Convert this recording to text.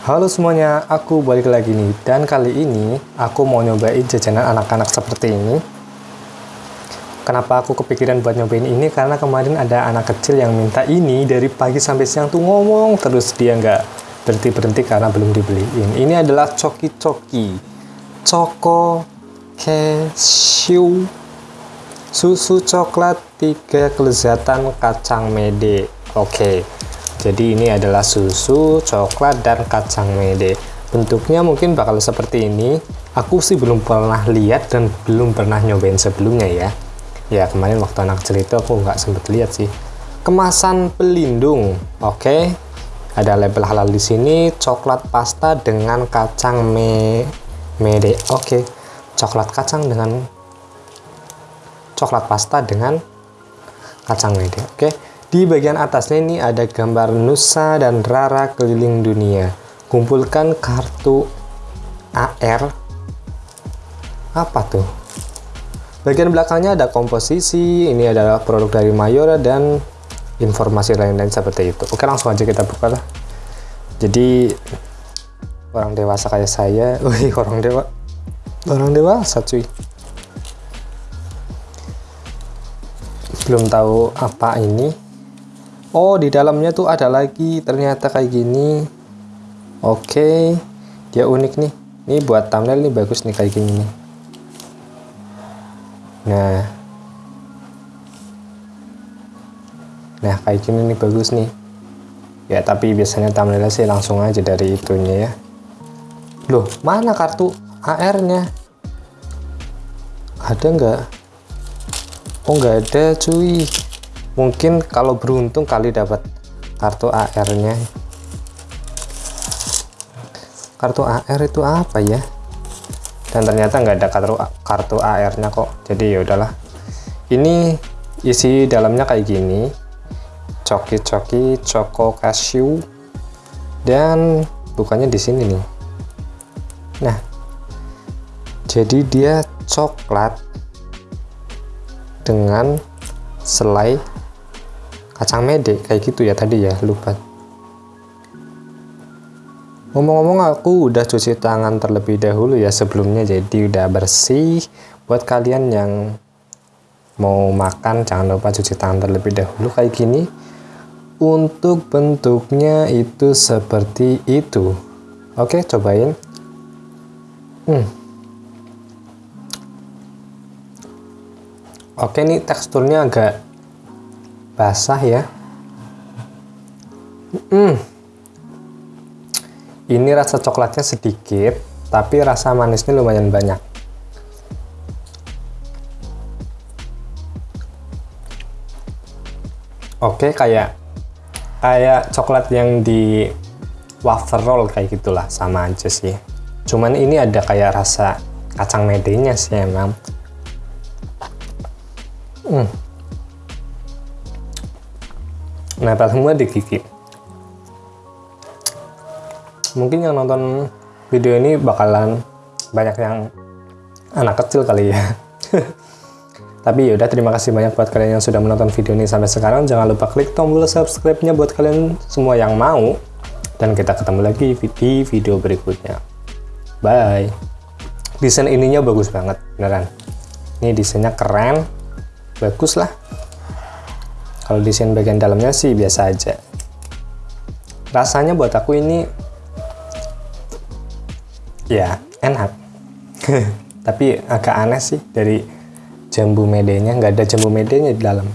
Halo semuanya, aku balik lagi nih dan kali ini aku mau nyobain jajanan anak-anak seperti ini. Kenapa aku kepikiran buat nyobain ini? Karena kemarin ada anak kecil yang minta ini dari pagi sampai siang tuh ngomong terus dia nggak berhenti-berhenti karena belum dibeliin. Ini adalah coki-coki, Choco Cashew, susu coklat tiga kelezatan kacang mede. Oke, jadi ini adalah susu, coklat, dan kacang mede. Bentuknya mungkin bakal seperti ini. Aku sih belum pernah lihat dan belum pernah nyobain sebelumnya ya. Ya kemarin waktu anak itu aku nggak sempet lihat sih. Kemasan pelindung, oke. Ada label halal di sini. Coklat pasta dengan kacang me mede, oke. Coklat kacang dengan coklat pasta dengan kacang mede, oke. Di bagian atasnya ini ada gambar Nusa dan Rara keliling dunia. Kumpulkan kartu AR. Apa tuh? Bagian belakangnya ada komposisi, ini adalah produk dari Mayora dan informasi lain-lain seperti itu. Oke, langsung aja kita buka lah. Jadi orang dewasa kayak saya, wih orang dewa, orang dewasa cuy. Belum tahu apa ini, oh di dalamnya tuh ada lagi. Ternyata kayak gini. Oke dia unik nih. Ini buat thumbnail nih bagus nih kayak gini nah. Nah kayak gini nih bagus nih. Ya tapi biasanya thumbnailnya sih langsung aja dari itunya ya. Loh mana kartu AR nya ada nggak? Oh nggak ada cuy mungkin kalau beruntung kali dapat kartu AR nya kartu AR itu apa ya? Dan ternyata nggak ada kartu kartu AR nya kok. Jadi ya udahlah. Ini isi dalamnya kayak gini. Coki-coki choco cashew. Dan bukannya di sini nih. Nah jadi dia coklat dengan selai kacang mede kayak gitu ya tadi ya lupa. Ngomong-ngomong aku udah cuci tangan terlebih dahulu ya sebelumnya jadi udah bersih. Buat kalian yang mau makan jangan lupa cuci tangan terlebih dahulu kayak gini. Untuk bentuknya itu seperti itu. Oke cobain. Hmm. oke nih teksturnya agak basah ya. Hmm. ini rasa coklatnya sedikit tapi rasa manisnya lumayan banyak. Oke kayak kayak coklat yang di wafer roll kayak gitulah sama aja sih. Cuman ini ada kayak rasa kacang medenya sih emang. Hmm nempel semua di gigi. Mungkin yang nonton video ini bakalan banyak yang anak kecil kali ya. Tapi yaudah terima kasih banyak buat kalian yang sudah menonton video ini sampai sekarang. Jangan lupa klik tombol subscribe nya buat kalian semua yang mau. Dan kita ketemu lagi di video berikutnya. Bye. Desain ininya bagus banget beneran. Ini desainnya keren. Bagus lah kalau desain bagian dalamnya sih biasa aja. Rasanya buat aku ini ya enak. Tapi agak aneh sih dari jambu medenya nggak ada jambu medenya di dalam